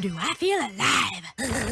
Do I feel alive?